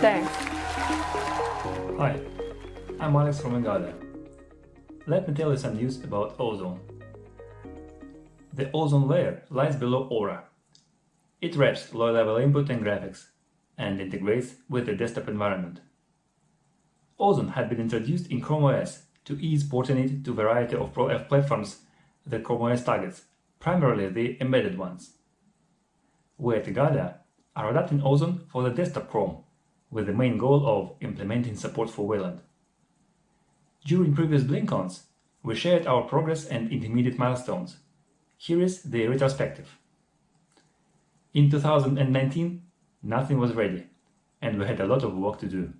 Thanks. Hi, I'm Alex from Igalia. Let me tell you some news about ozone. The ozone layer lies below Aura. It wraps low-level input and graphics and integrates with the desktop environment. Ozone had been introduced in Chrome OS to ease porting it to a variety of platforms that Chrome OS targets, primarily the embedded ones. We at Igalia are adapting Ozone for the desktop Chrome, with the main goal of implementing support for Wayland. During previous BlinkOns, we shared our progress and intermediate milestones. Here is the retrospective. In 2019, nothing was ready, and we had a lot of work to do.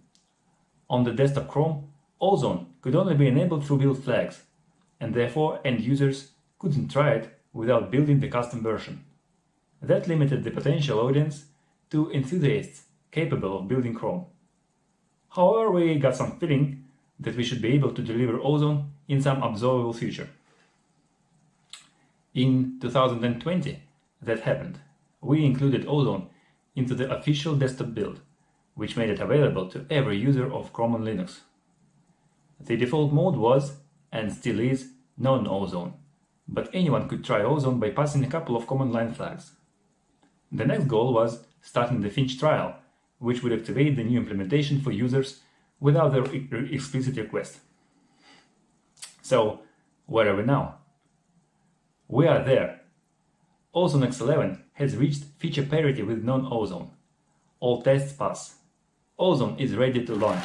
On the desktop Chrome, Ozone could only be enabled through build flags, and therefore end users couldn't try it without building the custom version. That limited the potential audience to enthusiasts capable of building Chrome. However, we got some feeling that we should be able to deliver Ozone in some observable future. In 2020, that happened. We included Ozone into the official desktop build, which made it available to every user of Chrome on Linux. The default mode was, and still is, non-Ozone, but anyone could try Ozone by passing a couple of command line flags. The next goal was starting the Finch trial, which would activate the new implementation for users without their explicit request. So, where are we now? We are there. Ozone X11 has reached feature parity with non-Ozone. All tests pass. Ozone is ready to launch.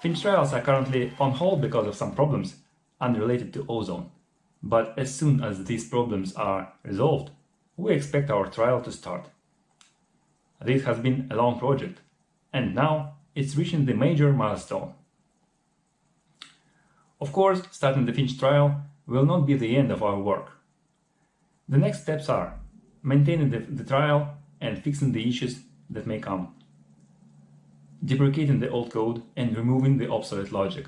Finch trials are currently on hold because of some problems unrelated to Ozone. But as soon as these problems are resolved, we expect our trial to start. This has been a long project, and now it's reaching the major milestone. Of course, starting the Finch trial will not be the end of our work. The next steps are maintaining the, the trial and fixing the issues that may come, deprecating the old code and removing the obsolete logic,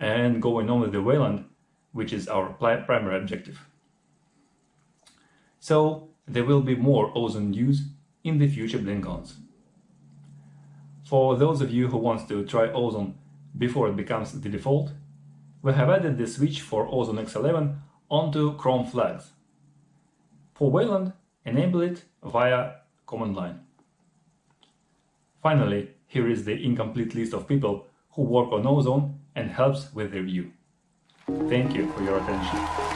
and going on with the Wayland, which is our primary objective. So there will be more Ozone news in the future BlinkOns. For those of you who want to try Ozone before it becomes the default, we have added the switch for Ozone X11 onto Chrome flags. For Wayland, enable it via command line. Finally, here is the incomplete list of people who work on Ozone and helps with the review. Thank you for your attention.